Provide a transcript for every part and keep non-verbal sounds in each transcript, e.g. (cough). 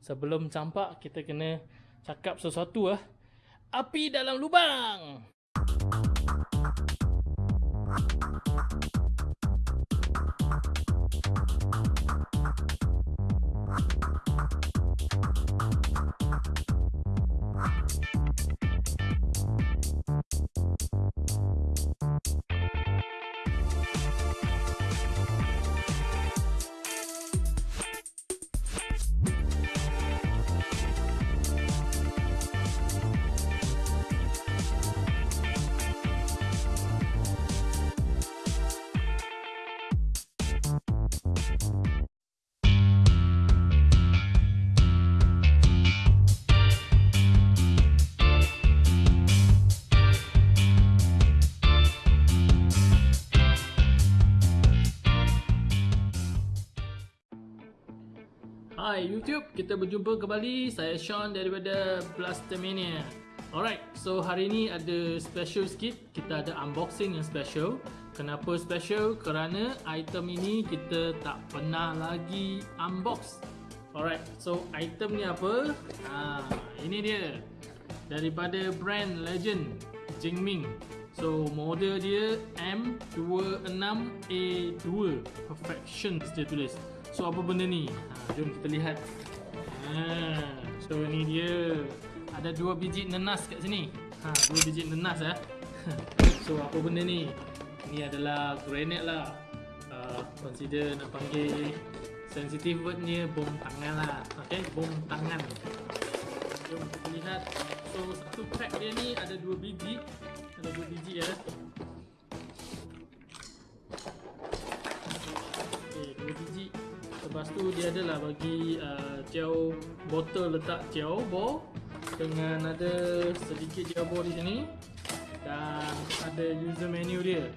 Sebelum campak kita kena cakap sesuatu ah. Api dalam lubang. Hai YouTube, kita berjumpa kembali. Saya Sean daripada Blastermania. Alright, so hari ni ada special sikit. Kita ada unboxing yang special. Kenapa special? Kerana item ini kita tak pernah lagi unbox. Alright, so item ni apa? Ha, ini dia. Daripada brand Legend Jingming. So model dia M26A2 Perfections dia tulis. So apa benda ni? Jom kita lihat. Ha, so ni dia. Ada dua biji nenas kat sini. Ha, dua biji nenas ya. (laughs) so apa benda ni? Ni adalah granite lah. Uh, consider nak panggil sensitive wordnya bom tangan lah. Okay, bom tangan. Jom kita lihat. So satu pack dia ni ada dua biji. Ada dua biji ya. Lepas tu dia adalah bagi uh, gel botol letak gel bo dengan ada sedikit gel bo di sini dan ada user menu dia.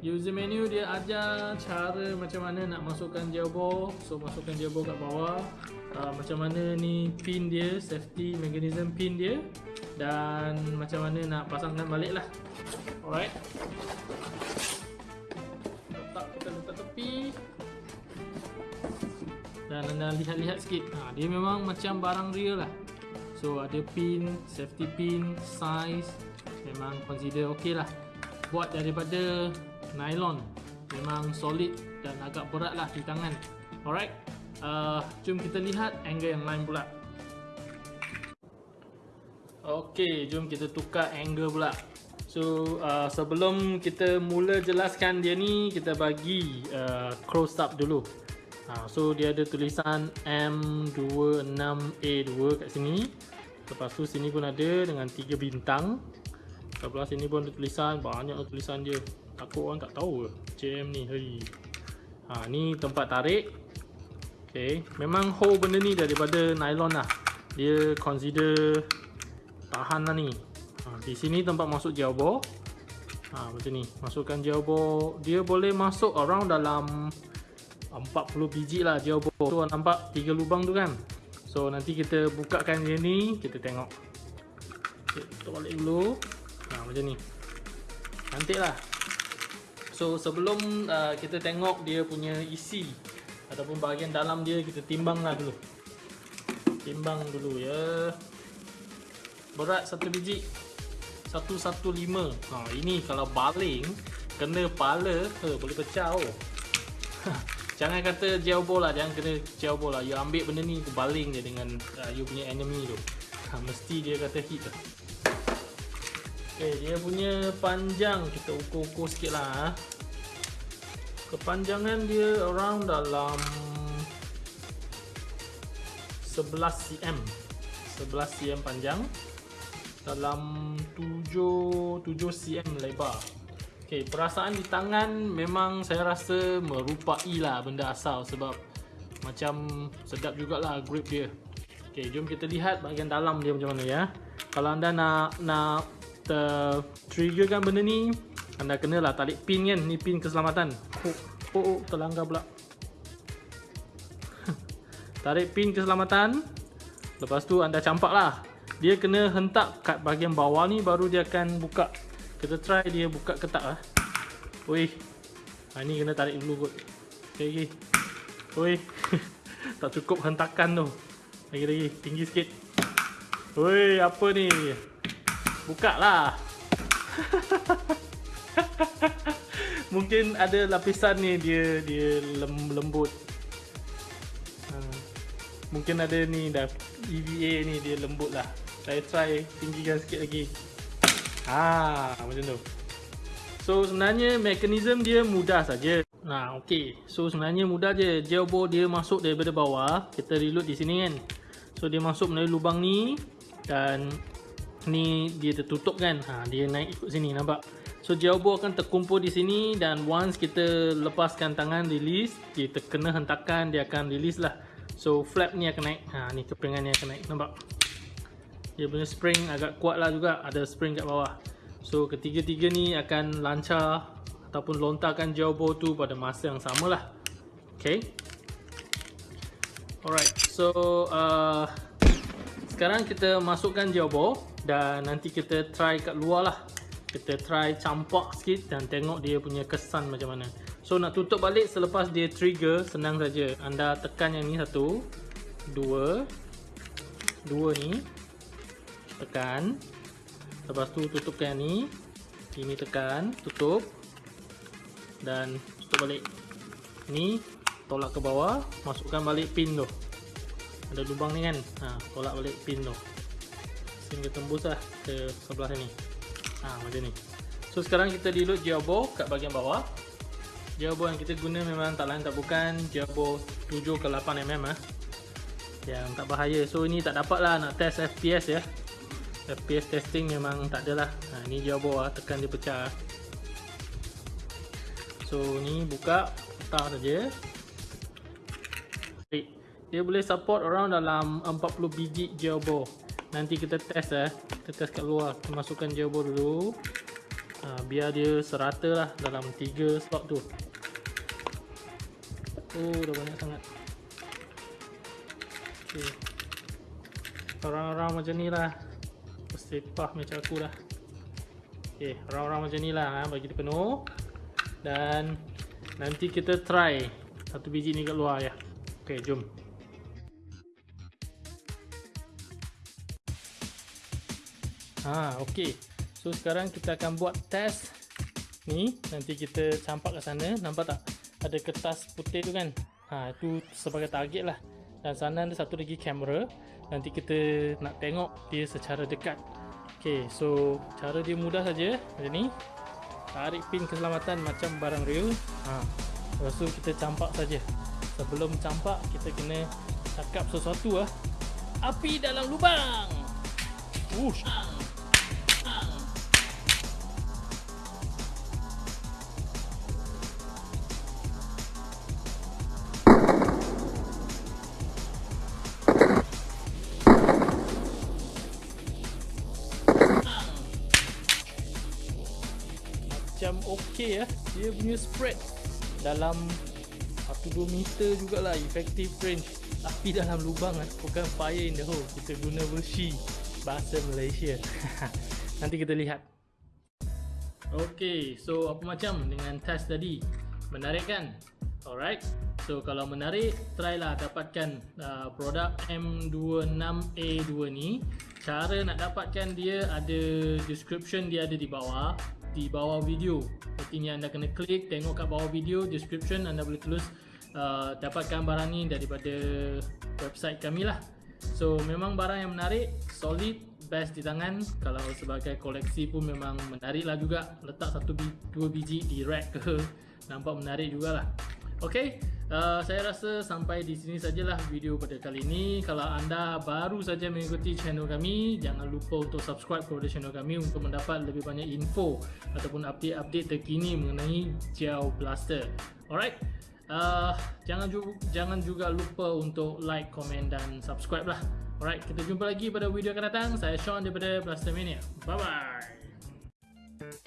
User menu dia ajar cara macam mana nak masukkan gel bo. So masukkan gel bo kat bawah. Uh, macam mana ni pin dia, safety mechanism pin dia dan macam mana nak pasangkan balik lah. Alright. Dan anda lihat-lihat sikit. Ha, dia memang macam barang real lah. So ada pin, safety pin, size memang consider ok lah. Buat daripada nylon. Memang solid dan agak berat lah di tangan. Alright uh, jom kita lihat angle yang lain pula. Ok jom kita tukar angle pula. So uh, sebelum kita mula jelaskan dia ni kita bagi uh, close up dulu ha, So dia ada tulisan M26A2 kat sini. Lepas tu sini pun ada dengan 3 bintang. Sebelah sini pun ada tulisan, banyak tulisan dia. Takut orang tak tahu ke? JM ni hey. ha, Ni tempat tarik. Okay. Memang hole benda ni daripada nylon lah. Dia consider tahan lah ni. Ha, Di sini tempat masuk gel ball ha, Macam ni, masukkan gel ball Dia boleh masuk around dalam 40 biji lah ball tu nampak 3 lubang tu kan? So nanti kita bukakan dia ni kita tengok. Tutup balik dulu. Ha, macam ni. Cantik lah. So sebelum uh, kita tengok dia punya isi ataupun bahagian dalam dia kita timbang lah dulu. Timbang dulu ya. Berat satu biji. 115 ha, ini kalau baling kena pala eh, boleh pecah oh (laughs) Jangan kata gel ball lah, jangan kena gel ball lah. You ambil benda ni, you baling je dengan uh, you punya enemy tu. Ha, mesti dia kata hit lah. Okay, dia punya panjang kita ukur-ukur sikit lah. Ha. Kepanjangan dia around dalam 11 cm. 11 cm panjang. Dalam 7, 7 cm lebar. Okay, perasaan di tangan memang saya rasa merupai lah benda asal sebab macam sedap jugalah grip dia. Okay, jom kita lihat bahagian dalam dia macam mana ya. Kalau anda nak nak triggerkan benda ni, anda kenalah tarik pin kan, ni pin keselamatan. Oh, oh, oh terlanggar pula. (laughs) tarik pin keselamatan. Lepas tu anda campak lah. Dia kena hentak kat bahagian bawah ni baru dia akan buka kita try dia buka ketak lah. Oi. Ha ni kena tarik dulu kot. Okey okey. Oi. (laughs) tak cukup hentakan tu. Lagi lagi tinggi sikit. Woi, apa ni? Buka lah. (laughs) Mungkin ada lapisan ni dia dia lem, lembut. Ha. Mungkin ada ni dah EVA ni dia lembut lah. Saya try tinggikan sikit lagi. Ha, macam tu. So sebenarnya mekanisme dia mudah saja. Nah, okey. So sebenarnya mudah je. Gearbox dia masuk daripada bawah. Kita reload di sini kan. So dia masuk melalui lubang ni dan ni dia tertutup kan. Ha, dia naik ikut sini nampak. So gearbox akan terkumpul di sini dan once kita lepaskan tangan release, kita kena hentakan dia akan release lah. So flap ni akan naik. Ha ni kepingan ni akan naik. Nampak? Dia punya spring agak kuat lah juga. Ada spring kat bawah. So ketiga-tiga ni akan lancar ataupun lontarkan jawbo tu pada masa yang sama lah. Okay. Alright. So uh, sekarang kita masukkan jawbo dan nanti kita try kat luar lah. Kita try campak sikit dan tengok dia punya kesan macam mana. So nak tutup balik selepas dia trigger senang saja. Anda tekan yang ni satu, dua, dua ni, tekan. Lepas tu tutupkan yang ni. Ini tekan Tutup. Dan tutup balik. Ni Tolak ke bawah Masukkan balik pin tu. Ada lubang ni kan? Ha, Tolak balik pin tu. Sehingga tembus lah Ke sebelah sini. Ha, Macam ni. So sekarang kita reload gearbox Kat bahagian bawah. Gearbox yang kita guna memang tak lain tak bukan Gearbox 7 ke 8mm ha. Yang tak bahaya. So ini tak dapat lah nak test FPS ya FPS testing memang tak ada lah ha, ni jauh bawah tekan dia pecah. So ni buka letak saja. Dia boleh support orang dalam 40 biji jawbo nanti kita test eh. Kita test kat luar. Kita masukkan jawbo dulu. Ha, biar dia serata lah dalam 3 slot tu. Oh dah banyak sangat. Okay. orang-orang macam ni lah sepah macam aku dah ok round-round macam ni lah ha, bagi dia penuh. Dan nanti kita try satu biji ni kat luar ya. Ok jom. Ha, ok so sekarang kita akan buat test ni. Nanti kita campak ke sana. Nampak tak? Ada kertas putih tu kan? Ha, itu sebagai target lah dan sana ada satu lagi kamera. Nanti kita nak tengok dia secara dekat. Ok so cara dia mudah saja macam ni. Tarik pin keselamatan macam barang real. Ha. lepas tu kita campak saja. Sebelum campak kita kena cakap sesuatu lah api dalam lubang. Ush. Macam okey ya. Dia punya spread dalam 1-2 meter jugalah effective range. Tapi dalam lubang kan, bukan fire in the hole. Kita guna versi bahasa Malaysia. (laughs) Nanti kita lihat. Okay, so apa macam dengan test tadi? Menarik kan? Alright. So kalau menarik, try lah dapatkan uh, produk M26A2 ni. Cara nak dapatkan dia ada description dia ada di bawah di bawah video. Artinya anda kena klik tengok kat bawah video description anda boleh tulis uh, dapatkan barang ni daripada website kami lah. So memang barang yang menarik, solid, best di tangan. Kalau sebagai koleksi pun memang menarik lah juga. Letak satu dua biji di rack ke Nampak menarik jugalah Okay Uh, saya rasa sampai di sini sajalah video pada kali ini. Kalau anda baru saja mengikuti channel kami, jangan lupa untuk subscribe kepada channel kami untuk mendapat lebih banyak info ataupun update-update terkini mengenai Gel Blaster. Alright. Uh, jangan juga jangan juga lupa untuk like, komen dan subscribe lah. Alright, kita jumpa lagi pada video akan datang. Saya Sean daripada Blaster Mania. Bye bye.